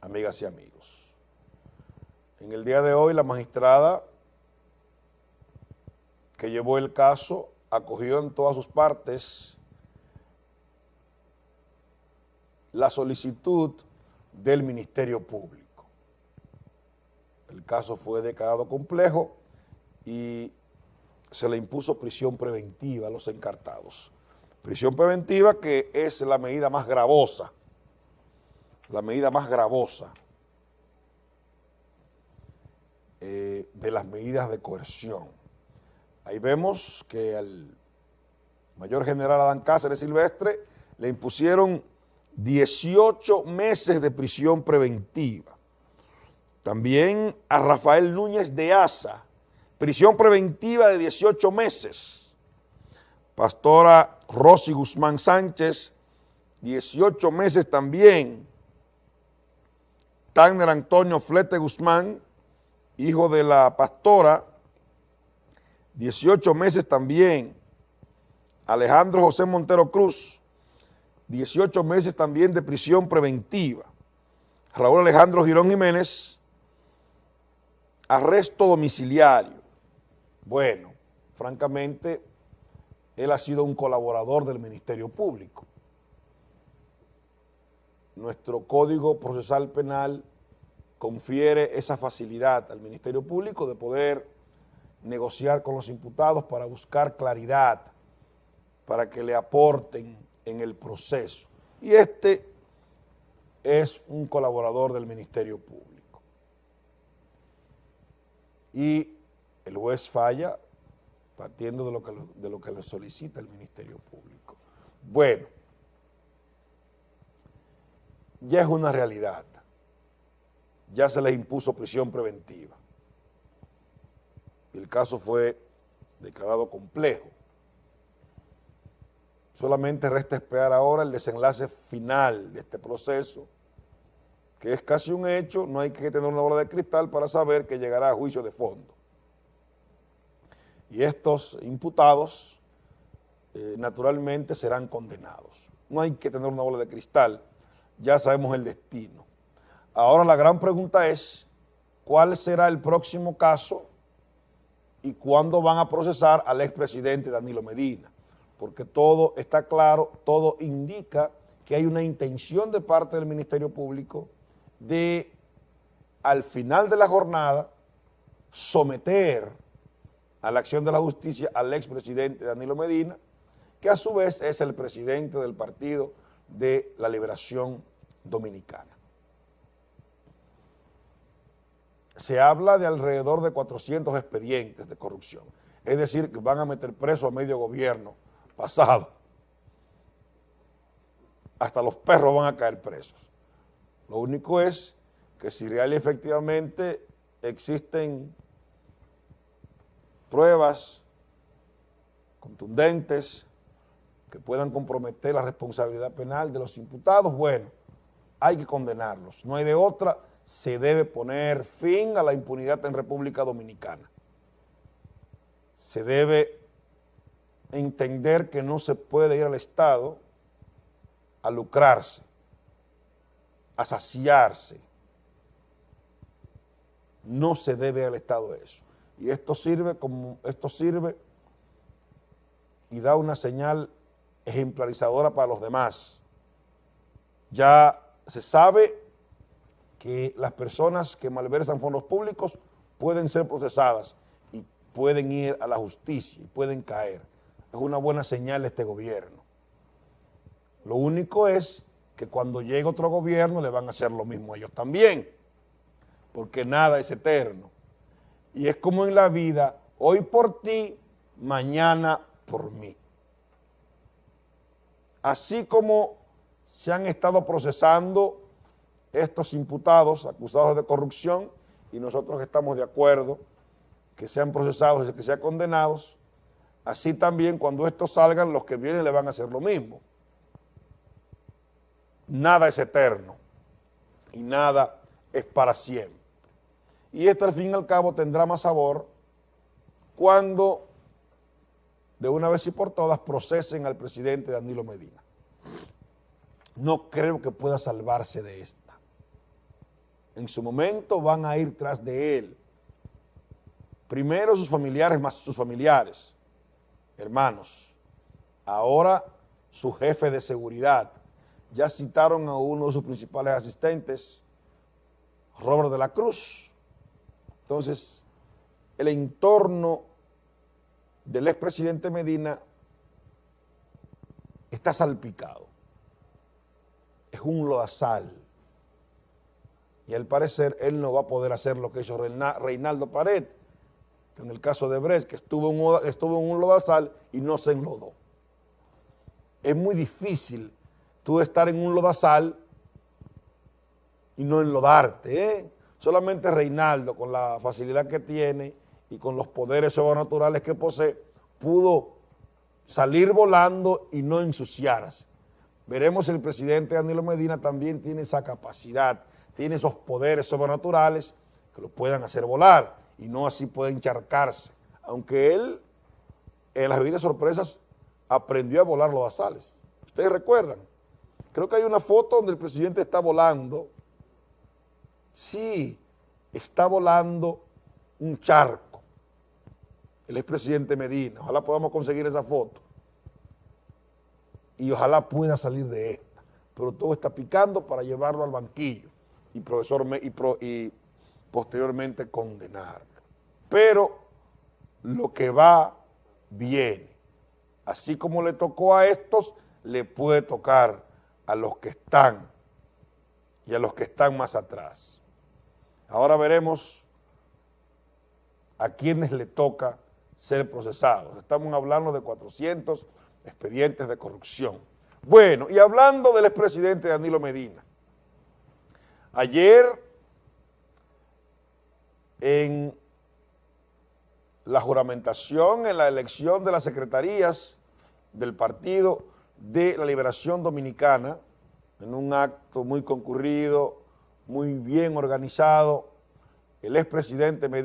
Amigas y amigos. En el día de hoy la magistrada que llevó el caso acogió en todas sus partes la solicitud del Ministerio Público. El caso fue declarado complejo y se le impuso prisión preventiva a los encartados. Prisión preventiva que es la medida más gravosa, la medida más gravosa eh, de las medidas de coerción. Ahí vemos que al mayor general Adán Cáceres Silvestre le impusieron 18 meses de prisión preventiva. También a Rafael Núñez de Asa, prisión preventiva de 18 meses. Pastora Rosy Guzmán Sánchez, 18 meses también. Tanner Antonio Flete Guzmán, hijo de la pastora, 18 meses también. Alejandro José Montero Cruz, 18 meses también de prisión preventiva. Raúl Alejandro Girón Jiménez, arresto domiciliario. Bueno, francamente, él ha sido un colaborador del Ministerio Público. Nuestro Código Procesal Penal confiere esa facilidad al Ministerio Público de poder negociar con los imputados para buscar claridad, para que le aporten en el proceso. Y este es un colaborador del Ministerio Público. Y el juez falla partiendo de lo que, de lo que le solicita el Ministerio Público. Bueno, ya es una realidad. Ya se les impuso prisión preventiva. El caso fue declarado complejo. Solamente resta esperar ahora el desenlace final de este proceso, que es casi un hecho, no hay que tener una bola de cristal para saber que llegará a juicio de fondo y estos imputados eh, naturalmente serán condenados. No hay que tener una bola de cristal, ya sabemos el destino. Ahora la gran pregunta es, ¿cuál será el próximo caso y cuándo van a procesar al expresidente Danilo Medina? Porque todo está claro, todo indica que hay una intención de parte del Ministerio Público de, al final de la jornada, someter a la acción de la justicia al expresidente Danilo Medina, que a su vez es el presidente del Partido de la Liberación Dominicana. Se habla de alrededor de 400 expedientes de corrupción, es decir, que van a meter preso a medio gobierno pasado. Hasta los perros van a caer presos. Lo único es que si real y efectivamente existen pruebas contundentes que puedan comprometer la responsabilidad penal de los imputados, bueno, hay que condenarlos. No hay de otra, se debe poner fin a la impunidad en República Dominicana. Se debe entender que no se puede ir al Estado a lucrarse, a saciarse. No se debe al Estado eso y esto sirve como esto sirve y da una señal ejemplarizadora para los demás. Ya se sabe que las personas que malversan fondos públicos pueden ser procesadas y pueden ir a la justicia y pueden caer. Es una buena señal este gobierno. Lo único es que cuando llegue otro gobierno le van a hacer lo mismo a ellos también, porque nada es eterno. Y es como en la vida, hoy por ti, mañana por mí. Así como se han estado procesando estos imputados acusados de corrupción y nosotros estamos de acuerdo que sean procesados y que sean condenados, así también cuando estos salgan, los que vienen le van a hacer lo mismo. Nada es eterno y nada es para siempre y esto al fin y al cabo tendrá más sabor cuando de una vez y por todas procesen al presidente Danilo Medina. no creo que pueda salvarse de esta. En su momento van a ir tras de él. Primero sus familiares más sus familiares, hermanos. Ahora su jefe de seguridad. Ya citaron a uno de sus principales asistentes, Robert de la Cruz. Entonces, el entorno del expresidente Medina está salpicado. Es un lodazal. Y al parecer él no va a poder hacer lo que hizo Reinaldo Pared, que en el caso de Brecht, que estuvo en, estuvo en un lodazal y no se enlodó. Es muy difícil tú estar en un lodazal y no enlodarte. ¿eh? Solamente Reinaldo, con la facilidad que tiene y con los poderes sobrenaturales que posee, pudo salir volando y no ensuciarse. Veremos si el presidente Danilo Medina también tiene esa capacidad, tiene esos poderes sobrenaturales que lo puedan hacer volar y no así puede encharcarse. Aunque él, en las bebidas sorpresas, aprendió a volar los asales. Ustedes recuerdan. Creo que hay una foto donde el presidente está volando. Sí, está volando un charco el expresidente Medina. Ojalá podamos conseguir esa foto. Y ojalá pueda salir de esta. Pero todo está picando para llevarlo al banquillo y, profesor, y, y posteriormente condenarlo. Pero lo que va, viene. Así como le tocó a estos, le puede tocar a los que están y a los que están más atrás. Ahora veremos a quienes le toca ser procesados. Estamos hablando de 400 expedientes de corrupción. Bueno, y hablando del expresidente Danilo Medina, ayer en la juramentación, en la elección de las secretarías del Partido de la Liberación Dominicana, en un acto muy concurrido, muy bien organizado, el expresidente Medina